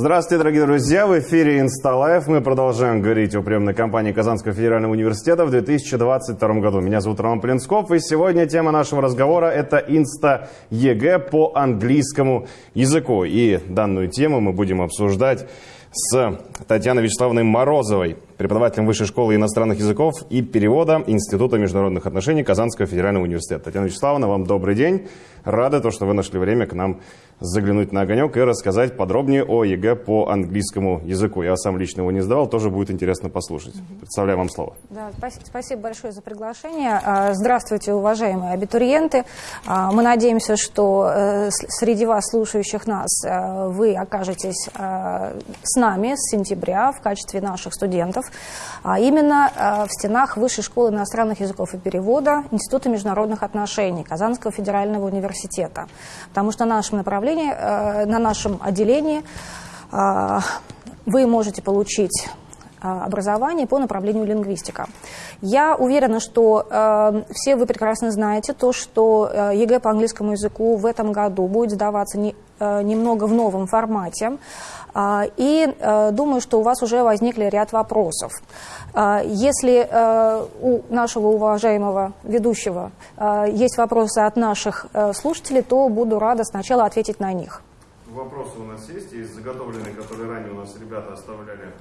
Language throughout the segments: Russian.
Здравствуйте, дорогие друзья! В эфире «Инсталайф». Мы продолжаем говорить о приемной кампании Казанского федерального университета в 2022 году. Меня зовут Роман Плинсков, и сегодня тема нашего разговора – это «Инста-ЕГЭ по английскому языку». И данную тему мы будем обсуждать с Татьяной Вячеславовной Морозовой, преподавателем Высшей школы иностранных языков и перевода Института международных отношений Казанского федерального университета. Татьяна Вячеславовна, вам добрый день. Рада, то, что вы нашли время к нам заглянуть на огонек и рассказать подробнее о ЕГЭ по английскому языку. Я сам лично его не сдавал, тоже будет интересно послушать. Представляю вам слово. Да, спасибо большое за приглашение. А, здравствуйте, уважаемые абитуриенты. А, мы надеемся, что э, среди вас, слушающих нас, э, вы окажетесь э, с нами с сентября в качестве наших студентов, а именно в стенах Высшей школы иностранных языков и перевода Института международных отношений Казанского федерального университета. Потому что нашим направлением направлении, э, на нашем отделении э, вы можете получить э, образование по направлению лингвистика. Я уверена, что э, все вы прекрасно знаете то, что э, ЕГЭ по английскому языку в этом году будет сдаваться не, э, немного в новом формате. Э, и э, думаю, что у вас уже возникли ряд вопросов. Если э, у нашего уважаемого ведущего э, есть вопросы от наших слушателей, то буду рада сначала ответить на них. Вопросы у нас есть, есть заготовленные, которые ранее у нас ребята оставляли.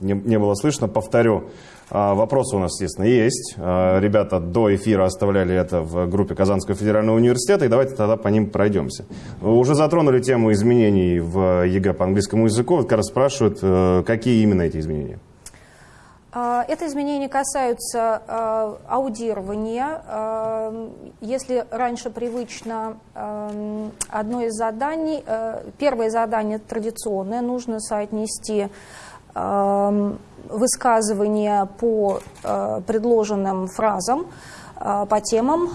Не, не было слышно, повторю. Вопросы у нас, естественно, есть. Ребята до эфира оставляли это в группе Казанского федерального университета, и давайте тогда по ним пройдемся. Уже затронули тему изменений в ЕГЭ по английскому языку. Вот как раз спрашивают, какие именно эти изменения? Это изменения касаются аудирования. Если раньше привычно одно из заданий, первое задание традиционное, нужно соотнести высказывания по предложенным фразам, по темам.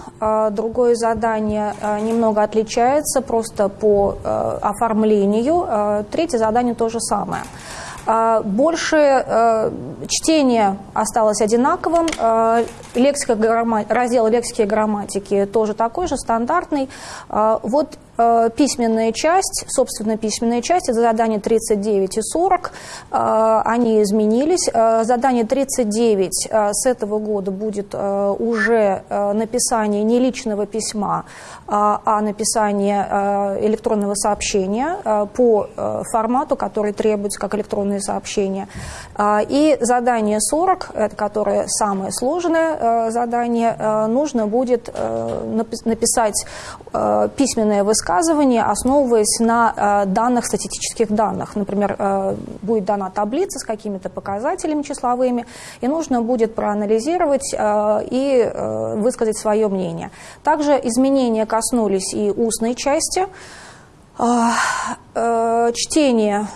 Другое задание немного отличается просто по оформлению. Третье задание то же самое. А, больше э, чтение осталось одинаковым, э, лексика, раздел лексики и грамматики тоже такой же, стандартный. А, вот Э, письменная часть, собственно, письменная часть, это задание 39 и 40, э, они изменились. Э, задание 39 с этого года будет уже написание не личного письма, а написание электронного сообщения по формату, который требуется как электронные сообщения. И задание 40, это которое самое сложное задание, нужно будет написать письменное высказывание высказывания, основываясь на э, данных, статистических данных. Например, э, будет дана таблица с какими-то показателями числовыми, и нужно будет проанализировать э, и высказать свое мнение. Также изменения коснулись и устной части. Чтение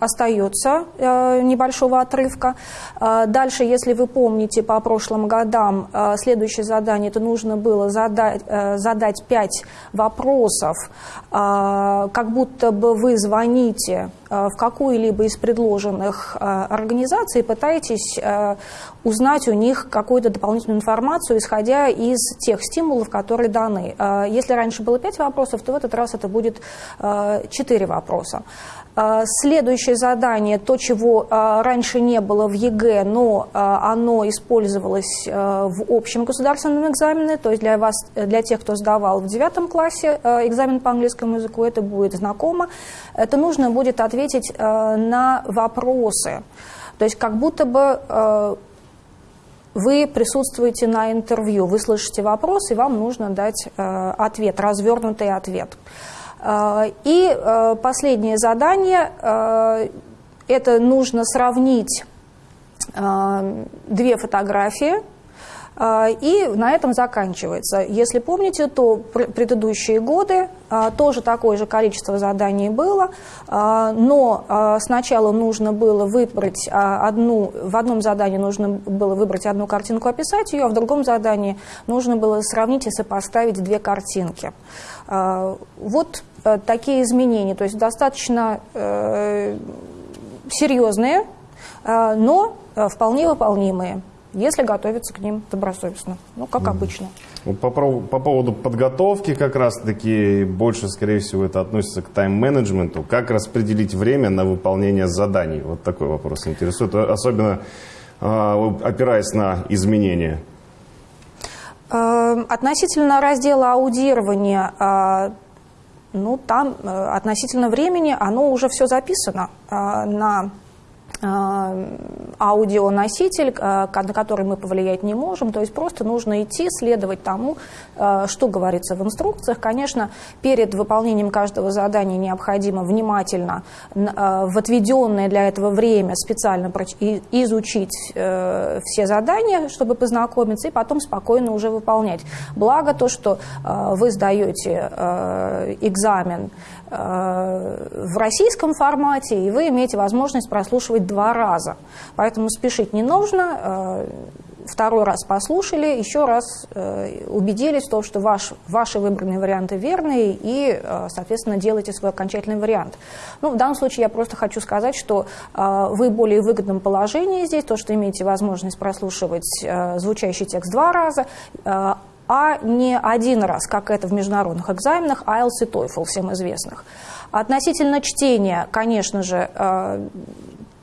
остается э, небольшого отрывка. Э, дальше, если вы помните по прошлым годам, следующее задание, это нужно было задать, задать 5 вопросов, как будто бы вы звоните в какую-либо из предложенных организаций и пытаетесь узнать у них какую-то дополнительную информацию, исходя из тех стимулов, которые даны. Если раньше было 5 вопросов, то в этот раз это будет 4 вопроса. Следующее задание, то, чего раньше не было в ЕГЭ, но оно использовалось в общем государственном экзамене, то есть для, вас, для тех, кто сдавал в девятом классе экзамен по английскому языку, это будет знакомо. Это нужно будет ответить на вопросы. То есть как будто бы вы присутствуете на интервью, вы слышите вопрос, и вам нужно дать ответ, развернутый ответ. И э, последнее задание, э, это нужно сравнить э, две фотографии, и на этом заканчивается. Если помните, то предыдущие годы тоже такое же количество заданий было, но сначала нужно было выбрать одну, в одном задании нужно было выбрать одну картинку, описать ее, а в другом задании нужно было сравнить и сопоставить две картинки. Вот Э, такие изменения, то есть достаточно э, серьезные, э, но вполне выполнимые, если готовиться к ним добросовестно, ну, как обычно. По, по поводу подготовки как раз-таки больше, скорее всего, это относится к тайм-менеджменту. Как распределить время на выполнение заданий? Вот такой вопрос интересует, особенно э, опираясь на изменения. Эм, относительно раздела аудирования, э, ну, там э, относительно времени оно уже все записано э, на Э, аудионоситель, э, на который мы повлиять не можем. То есть просто нужно идти, следовать тому, э, что говорится в инструкциях. Конечно, перед выполнением каждого задания необходимо внимательно в отведенное для этого время специально изучить все задания, чтобы познакомиться, и потом спокойно уже выполнять. Благо то, что вы сдаете экзамен в российском формате, и вы имеете возможность прослушивать два раза. Поэтому спешить не нужно. Э, второй раз послушали, еще раз э, убедились в том, что ваш, ваши выбранные варианты верные, и, э, соответственно, делайте свой окончательный вариант. Ну, в данном случае я просто хочу сказать, что вы более выгодном положении здесь, то, что имеете возможность прослушивать звучащий текст два раза, а не один раз, как это в международных экзаменах IELTS и TOEFL, всем известных. Относительно чтения, конечно же,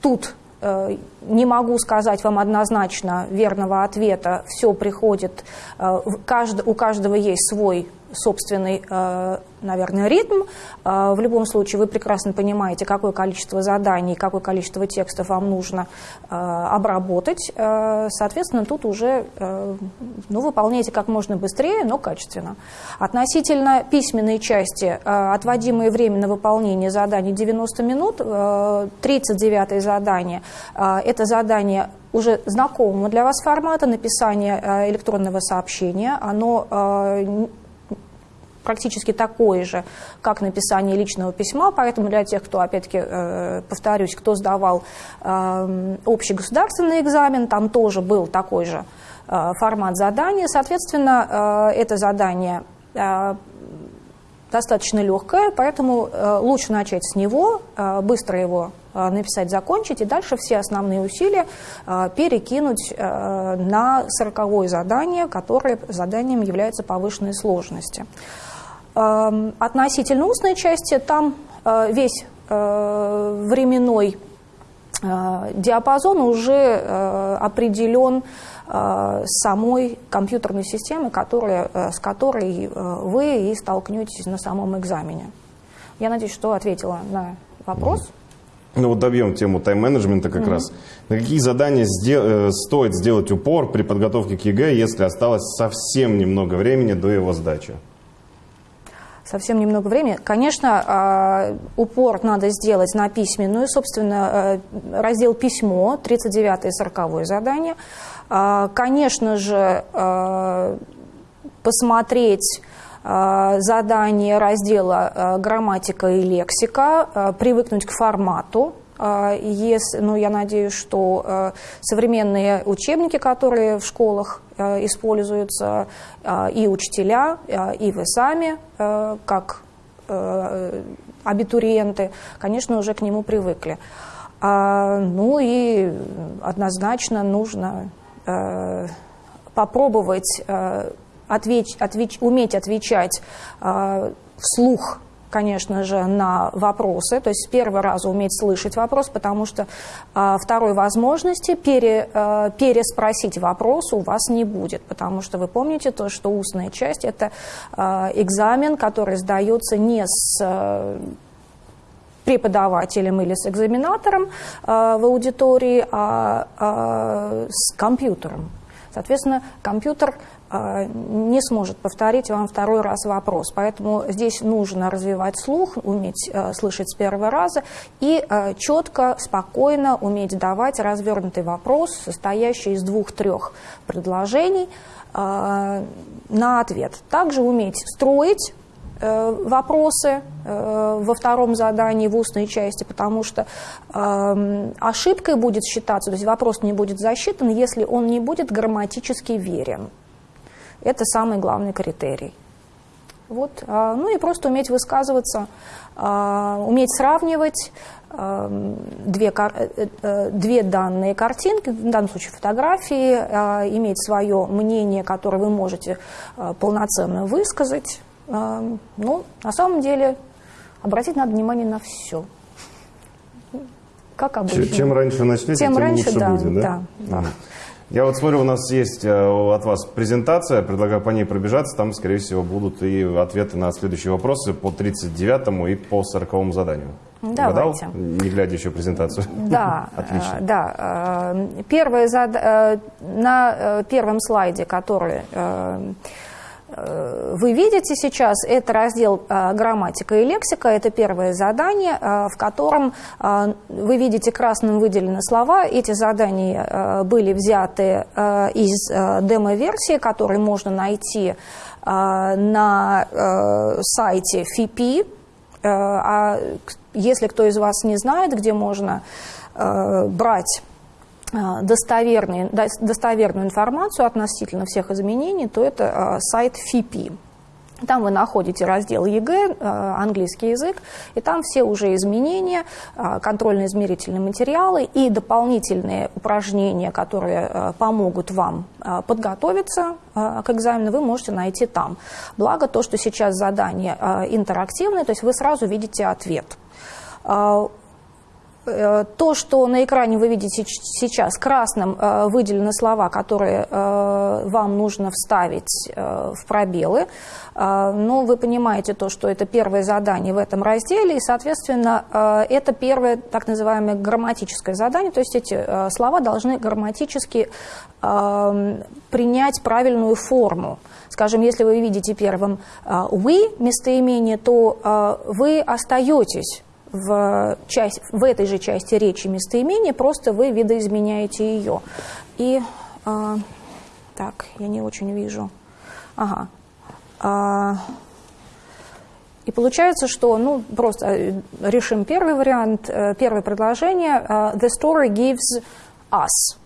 тут э, не могу сказать вам однозначно верного ответа. Все приходит, э, у каждого есть свой собственный, э, наверное, ритм. Э, в любом случае вы прекрасно понимаете, какое количество заданий, какое количество текстов вам нужно э, обработать. Соответственно, тут уже ну, выполняйте как можно быстрее, но качественно. Относительно письменной части, отводимое время на выполнение заданий 90 минут, 39 задание – это задание уже знакомого для вас формата написания электронного сообщения. Оно практически такое же, как написание личного письма, поэтому для тех, кто, опять-таки, э, повторюсь, кто сдавал э, общий государственный экзамен, там тоже был такой же э, формат задания, соответственно, это задание достаточно легкое, поэтому лучше начать с него, быстро его написать, закончить, и дальше все основные усилия перекинуть на сороковое задание, которое заданием является повышенной сложности. Эм, относительно устной части там э, весь э, временной э, диапазон уже определен самой компьютерной системой, которая, с которой вы и столкнетесь на самом экзамене. Я надеюсь, что ответила на вопрос. Ну вот добьем тему тайм-менеджмента как mm-hmm. раз. На какие задания сдел- стоит сделать упор при подготовке к ЕГЭ, если осталось совсем немного времени до его сдачи? Совсем немного времени. Конечно, а, упор надо сделать на письменную, собственно, э, раздел «Письмо», 39 и 40 задание. А, конечно же, э, посмотреть задание раздела «Грамматика и лексика», привыкнуть к формату, а, если, ну, я надеюсь, что э, современные учебники, которые в школах э, используются, э, и учителя, и вы сами, как абитуриенты, конечно, уже к нему привыкли. А, ну и однозначно нужно попробовать отвеч, отвеч, уметь отвечать вслух конечно же, на вопросы, то есть с первого раза уметь слышать вопрос, потому что а, второй возможности пере, а, переспросить вопрос у вас не будет, потому что вы помните то, что устная часть – это а, экзамен, который сдается не с а, преподавателем или с экзаменатором а, в аудитории, а, а с компьютером. Соответственно, компьютер не сможет повторить вам второй раз вопрос. Поэтому здесь нужно развивать слух, уметь э, слышать с первого раза и э, четко, спокойно уметь давать развернутый вопрос, состоящий из двух-трех предложений э, на ответ. Также уметь строить вопросы во втором задании в устной части, потому что ошибкой будет считаться, то есть вопрос не будет засчитан, если он не будет грамматически верен. Это самый главный критерий. Вот. Ну и просто уметь высказываться, уметь сравнивать две, две данные картинки, в данном случае фотографии, иметь свое мнение, которое вы можете полноценно высказать. Ну, на самом деле, обратить надо внимание на все как обычно. Чем раньше начнете, тем, тем раньше, лучше да, будет, да? Да, да. Я вот смотрю, у нас есть э, от вас презентация, предлагаю по ней пробежаться, там, скорее всего, будут и ответы на следующие вопросы по 39-му и по 40-му заданию. Давайте. Угадал, не глядя еще презентацию? Да, Отлично. Э, да. Э, первое зад... На первом слайде, который вы видите сейчас, это раздел э, грамматика и лексика, это первое задание, э, в котором вы видите красным выделены слова. Эти задания были взяты из демо-версии, которые можно найти на сайте ФИПИ. А если кто из вас не знает, где можно брать достоверную, достоверную информацию относительно всех изменений, то это а, сайт ФИПИ. Там вы находите раздел ЕГЭ, английский язык, и там все уже изменения, контрольно-измерительные материалы и дополнительные упражнения, которые помогут вам подготовиться к экзамену, вы можете найти там. Благо то, что сейчас задание интерактивное, то есть вы сразу видите ответ. Э, то, что на экране вы видите сейчас красным э, выделены слова, которые э, вам нужно вставить в пробелы, но вы понимаете то, что это первое задание в этом разделе, и, соответственно, это первое так называемое грамматическое задание, то есть эти слова должны грамматически принять правильную форму. Скажем, если вы видите первым «we» местоимение, то вы остаетесь в, часть, в этой же части речи местоимения, просто вы видоизменяете ее. И, э, так, я не очень вижу. Ага. А, и получается, что, ну, просто э, решим первый вариант, э, первое предложение. The story gives us.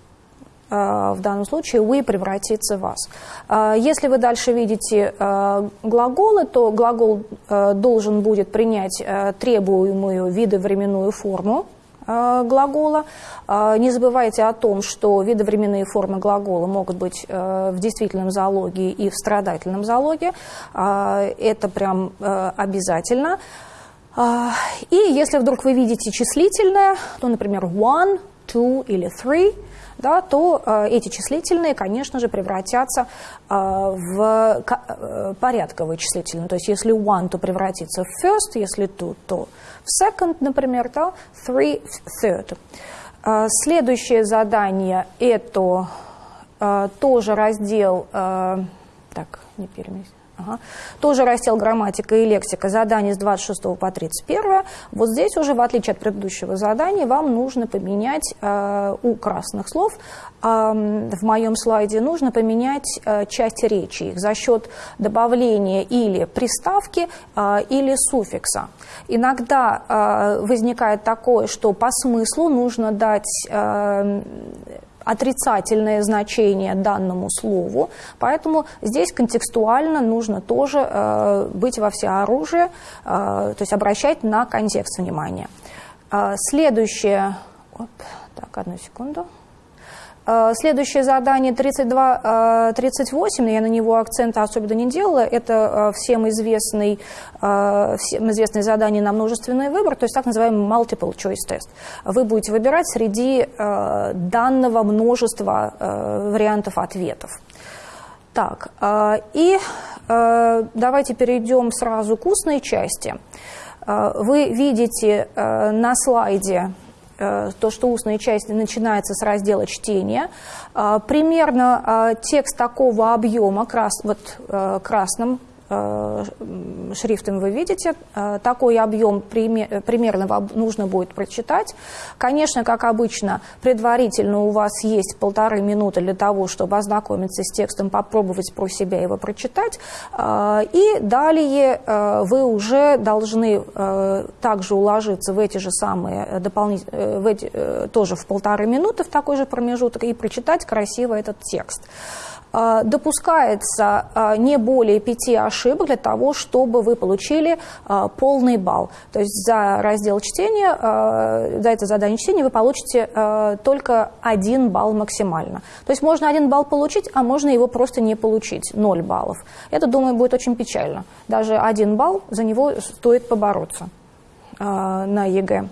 Э, в данном случае we превратится в вас. Э, если вы дальше видите э, глаголы, то глагол должен будет принять требуемую видовременную форму глагола. Не забывайте о том, что видовременные формы глагола могут быть в действительном залоге и в страдательном залоге. Это прям обязательно. И если вдруг вы видите числительное, то, например, one, two или three – да, то э, эти числительные, конечно же, превратятся э, в э, порядковые числительные. То есть если one, то превратится в first, если two, то в second, например, да, three, в third. Э, следующее задание – это э, тоже раздел, э, так, не переместить. Ага. Тоже раздел грамматика и лексика, задание с 26 по 31. Вот здесь уже, в отличие от предыдущего задания, вам нужно поменять э, у красных слов, э, в моем слайде, нужно поменять э, часть речи их за счет добавления или приставки, э, или суффикса. Иногда э, возникает такое, что по смыслу нужно дать... Э, отрицательное значение данному слову, поэтому здесь контекстуально нужно тоже э, быть во всеоружии, э, то есть обращать на контекст внимания. Э, следующее, оп, так, одну секунду. Э, следующее задание 32, 38, э, я на него акцента особенно не делала, это э, всем, известный, всем известное задание на множественный выбор, то есть так называемый multiple choice test. Вы будете выбирать среди данного множества вариантов ответов. Так, и давайте перейдем сразу к устной части. Вы видите на слайде то, что устная часть начинается с раздела чтения. Э, примерно э, текст такого объема, крас, вот красным Э, шрифтом вы видите. Э, такой объем примерно вам нужно будет прочитать. Конечно, как обычно, предварительно у вас есть полторы минуты для того, чтобы ознакомиться с текстом, попробовать про себя его прочитать. Э, и далее вы уже должны также уложиться в эти же самые дополнительные, тоже в полторы минуты в такой же промежуток и прочитать красиво этот текст. Допускается не более пяти ошибок для того, чтобы вы получили полный балл. То есть за раздел чтения, за это задание чтения вы получите только один балл максимально. То есть можно один балл получить, а можно его просто не получить, 0 баллов. Это, думаю, будет очень печально. Даже один балл, за него стоит побороться на ЕГЭ.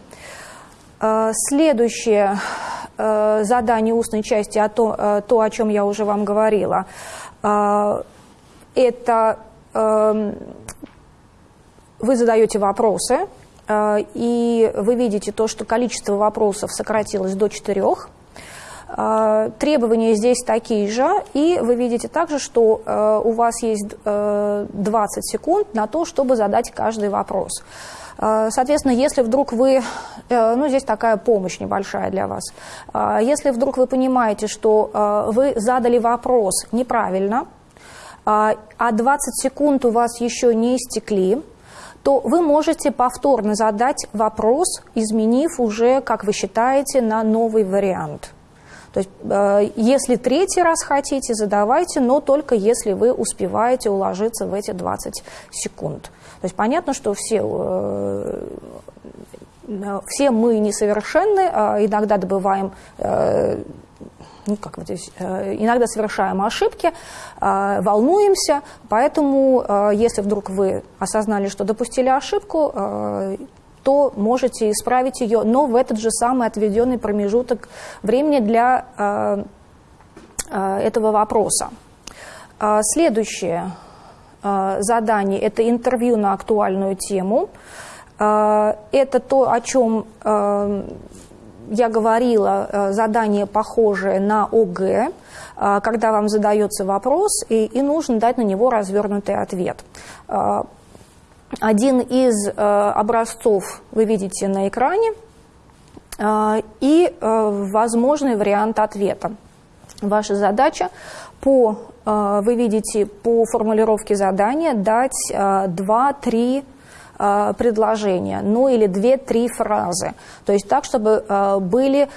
Следующее задание устной части, а то, то, о чем я уже вам говорила, это вы задаете вопросы, и вы видите то, что количество вопросов сократилось до четырех. Требования здесь такие же, и вы видите также, что у вас есть 20 секунд на то, чтобы задать каждый вопрос. А, соответственно, если вдруг вы, э, ну здесь такая помощь небольшая для вас, а, если вдруг вы понимаете, что а, вы задали вопрос неправильно, а 20 секунд у вас еще не истекли, то вы можете повторно задать вопрос, изменив уже, как вы считаете, на новый вариант. То есть, э, если третий раз хотите, задавайте, но только если вы успеваете уложиться в эти 20 секунд. То есть понятно, что все, э, все мы несовершенны, а иногда добываем э, ну, как вот здесь, иногда совершаем ошибки, волнуемся, поэтому, если вдруг вы осознали, что допустили ошибку, то можете исправить ее, но в этот же самый отведенный промежуток времени для э, э, этого вопроса. Э, следующее э, задание – это интервью на актуальную тему. Э, это то, о чем э, я говорила, задание похожее на ОГЭ, когда вам задается вопрос, и, и нужно дать на него развернутый ответ. Один из образцов вы видите на экране и возможный вариант ответа. Ваша задача по, вы видите по формулировке задания дать 2-3 предложения, ну или 2-3 фразы. То есть так, чтобы были а,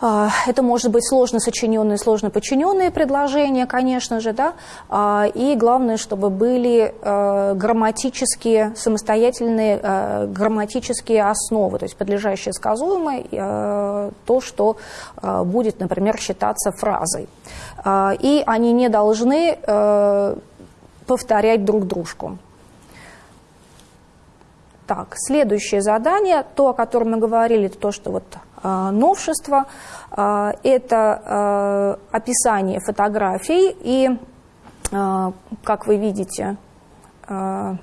это может быть сложно сочиненные, сложно подчиненные предложения, конечно же, да, а, и главное, чтобы были а, грамматические, самостоятельные грамматические основы, то есть подлежащее сказуемое, то, что будет, например, считаться фразой. И они не должны повторять друг дружку. Так, следующее задание, то, о котором мы говорили, это то, что вот э, новшество, э, это э, описание фотографий, и, э, как вы видите, э,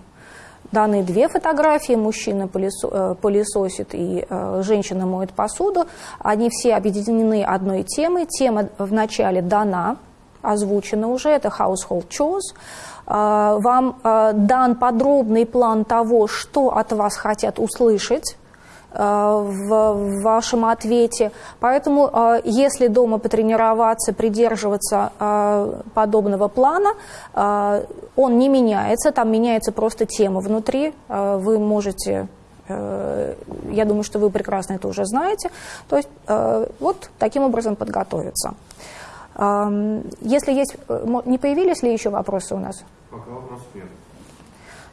даны две фотографии, мужчина пылесо, э, пылесосит и э, женщина моет посуду, они все объединены одной темой, тема вначале дана, озвучена уже, это household chores, вам дан подробный план того, что от вас хотят услышать в вашем ответе. Поэтому, если дома потренироваться, придерживаться подобного плана, он не меняется, там меняется просто тема внутри. Вы можете э, я думаю, что вы прекрасно это уже знаете. То есть э, вот таким образом подготовиться. Если есть, э, не появились ли еще вопросы у нас? Пока вопросов нет.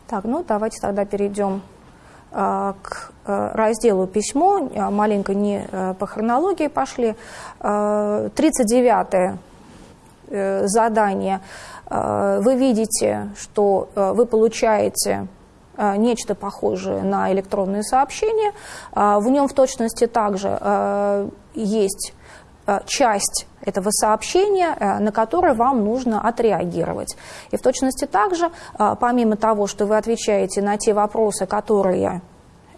Так, ну давайте тогда перейдем к а, разделу письмо, а, маленько не а, по хронологии пошли. 39 э, задание. Вы видите, что вы получаете нечто похожее на электронные сообщения. В нем в точности также есть Э, часть этого сообщения, э, на которое вам нужно отреагировать. И в точности также, э, помимо того, что вы отвечаете на те вопросы, которые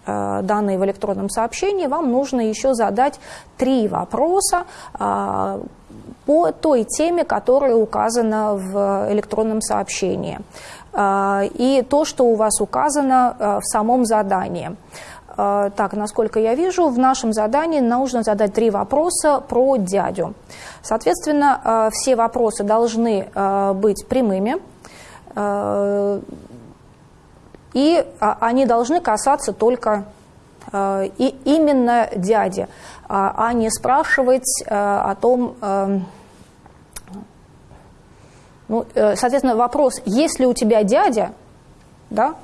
данные в электронном сообщении, вам нужно еще задать три вопроса по той теме, которая указана в электронном сообщении. И то, что у вас указано в самом задании. А, так, насколько я вижу, в нашем задании нужно задать три вопроса про дядю. Соответственно, а, все вопросы должны а, быть прямыми, и они должны касаться только и именно дяди, а не спрашивать о том, Ну, э, соответственно, вопрос, есть ли у тебя дядя, да, э,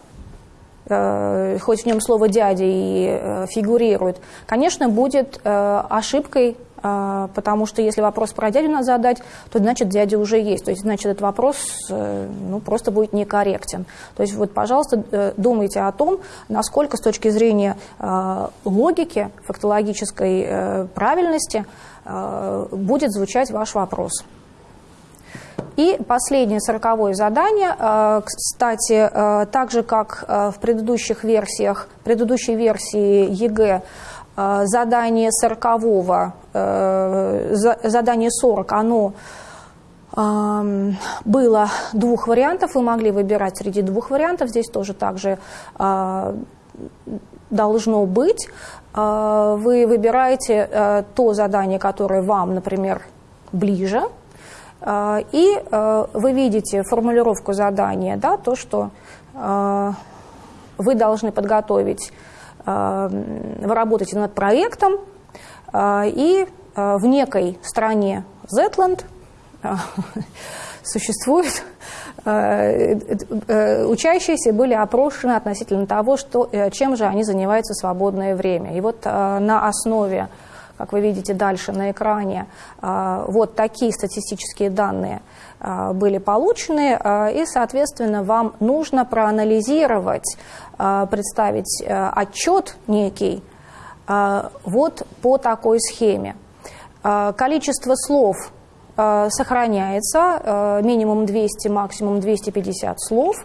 хоть в нем слово «дядя» и э, фигурирует, конечно, будет ошибкой потому что если вопрос про дядю надо задать, то значит дядя уже есть. То есть значит этот вопрос ну, просто будет некорректен. То есть вот, пожалуйста, думайте о том, насколько с точки зрения логики, фактологической правильности будет звучать ваш вопрос. И последнее, сороковое задание, э, кстати, э, так же, как э, в предыдущих версиях, предыдущей версии ЕГЭ, задание сорокового, задание 40, оно эм, было двух вариантов, вы могли выбирать среди двух вариантов, здесь тоже также должно быть. Вы выбираете то задание, которое вам, например, ближе, и а, вы видите формулировку задания, да, то, что а, вы должны подготовить, вы работаете над проектом, и в некой стране Зетланд существует учащиеся были опрошены относительно того, что, э, чем же они занимаются в свободное время. И вот на основе как вы видите дальше на экране, а, вот такие статистические данные а, были получены, а, и, соответственно, вам нужно проанализировать, представить отчет некий вот по такой схеме. Количество слов сохраняется, минимум 200, максимум 250 слов,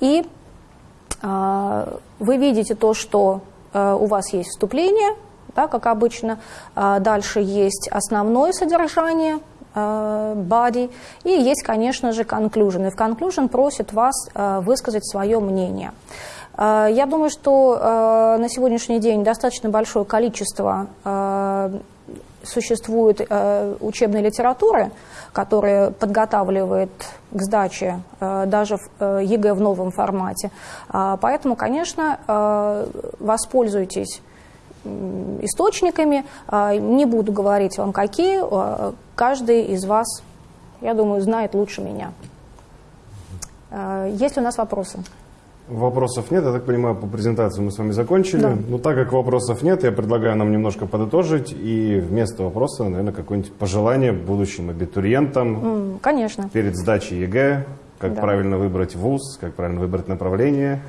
и вы видите то, что у вас есть вступление – да, как обычно. А, дальше есть основное содержание, а, body, и есть, конечно же, conclusion. И в conclusion просит вас а, высказать свое мнение. Я думаю, что на сегодняшний день достаточно большое количество существует учебной литературы, которая подготавливает к сдаче даже в ЕГЭ в новом формате. Поэтому, конечно, воспользуйтесь источниками. А, не буду говорить вам, какие. А, каждый из вас, я думаю, знает лучше меня. А, есть ли у нас вопросы? Вопросов нет, я так понимаю, по презентации мы с вами закончили. Да. Но так как вопросов нет, я предлагаю нам немножко подытожить и вместо вопроса, наверное, какое-нибудь пожелание будущим абитуриентам. Конечно. Перед сдачей ЕГЭ, как да. правильно выбрать вуз, как правильно выбрать направление.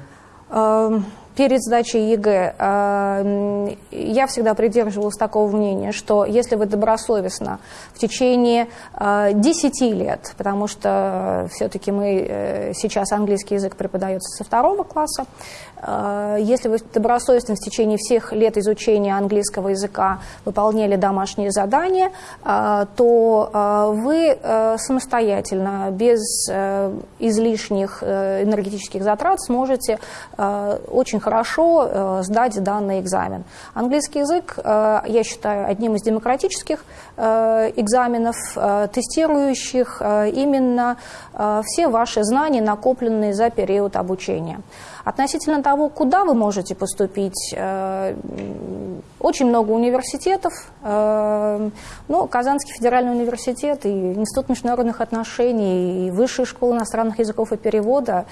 Перед сдачей ЕГЭ э, я всегда придерживалась такого мнения, что если вы добросовестно в течение 10 э, лет, потому что все-таки мы э, сейчас английский язык преподается со второго класса, если вы добросовестно в течение всех лет изучения английского языка выполняли домашние задания, то вы самостоятельно, без излишних энергетических затрат сможете очень хорошо э, сдать данный экзамен. Английский язык, э, я считаю, одним из демократических э, экзаменов, тестирующих именно все ваши знания, накопленные за период обучения. Относительно того, куда вы можете поступить, очень много университетов. Ну, Казанский федеральный университет и Институт международных отношений, и Высшая школа иностранных языков и перевода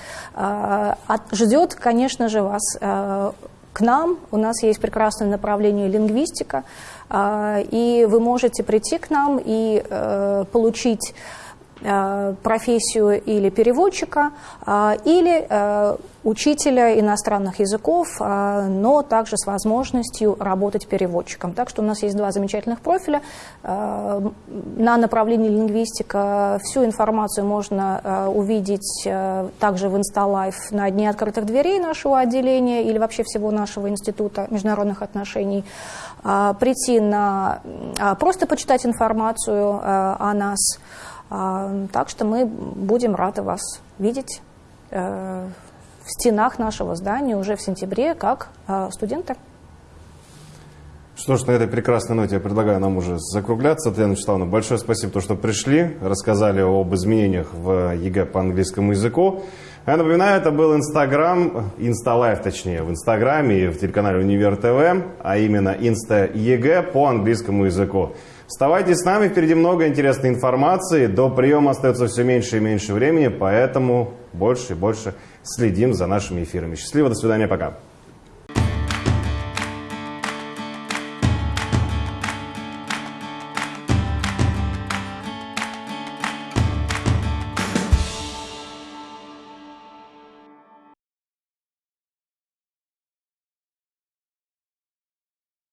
ждет, конечно же, вас Э, к нам. У нас есть прекрасное направление лингвистика, э, и вы можете прийти к нам и э, получить Э, профессию или переводчика, э, или э, учителя иностранных языков, но также с возможностью работать переводчиком. Так что у нас есть два замечательных профиля. На направлении лингвистика всю информацию можно увидеть также в InstaLife на Дне открытых дверей нашего отделения или вообще всего нашего Института международных отношений. Прийти на... просто почитать информацию о нас – так что мы будем рады вас видеть э, в стенах нашего здания уже в сентябре как э, студенты. Что ж, на этой прекрасной ноте я предлагаю нам уже закругляться. Татьяна Вячеславовна, большое спасибо, то, что пришли, рассказали об изменениях в ЕГЭ по английскому языку. Я напоминаю, это был Инстаграм, Insta Live точнее, в Инстаграме и в телеканале Универ ТВ, а именно Инста ЕГЭ по английскому языку. Оставайтесь с нами, впереди много интересной информации. До приема остается все меньше и меньше времени, поэтому больше и больше следим за нашими эфирами. Счастливо, до свидания, пока.